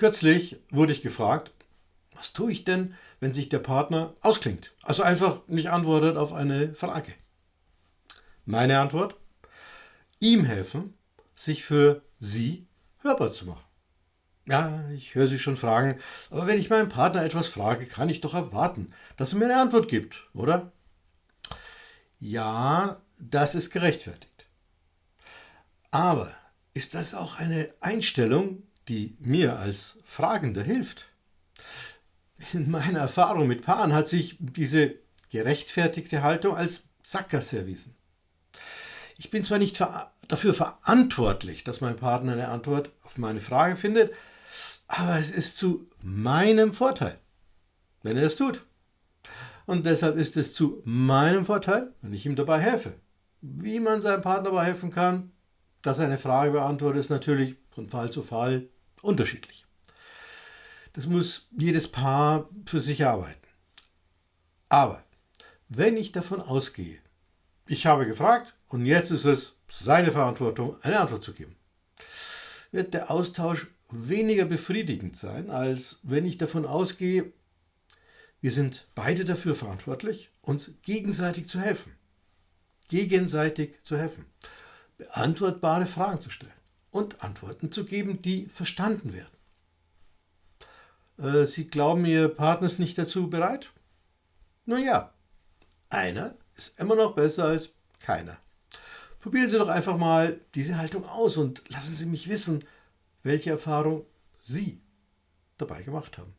Kürzlich wurde ich gefragt, was tue ich denn, wenn sich der Partner ausklingt, also einfach nicht antwortet auf eine Frage. Meine Antwort? Ihm helfen, sich für sie hörbar zu machen. Ja, ich höre Sie schon fragen, aber wenn ich meinen Partner etwas frage, kann ich doch erwarten, dass er mir eine Antwort gibt, oder? Ja, das ist gerechtfertigt. Aber ist das auch eine Einstellung, die mir als Fragender hilft? In meiner Erfahrung mit Paaren hat sich diese gerechtfertigte Haltung als Sackgasse erwiesen. Ich bin zwar nicht ver dafür verantwortlich, dass mein Partner eine Antwort auf meine Frage findet, aber es ist zu meinem Vorteil, wenn er es tut. Und deshalb ist es zu meinem Vorteil, wenn ich ihm dabei helfe. Wie man seinem Partner dabei helfen kann, dass er eine Frage beantwortet, ist natürlich von Fall zu Fall unterschiedlich. Das muss jedes Paar für sich arbeiten. Aber wenn ich davon ausgehe, ich habe gefragt und jetzt ist es seine Verantwortung, eine Antwort zu geben, wird der Austausch weniger befriedigend sein, als wenn ich davon ausgehe, wir sind beide dafür verantwortlich, uns gegenseitig zu helfen. Gegenseitig zu helfen. Beantwortbare Fragen zu stellen und Antworten zu geben, die verstanden werden. Äh, Sie glauben, Ihr Partner ist nicht dazu bereit? Nun ja, einer ist immer noch besser als keiner. Probieren Sie doch einfach mal diese Haltung aus und lassen Sie mich wissen, welche Erfahrung Sie dabei gemacht haben.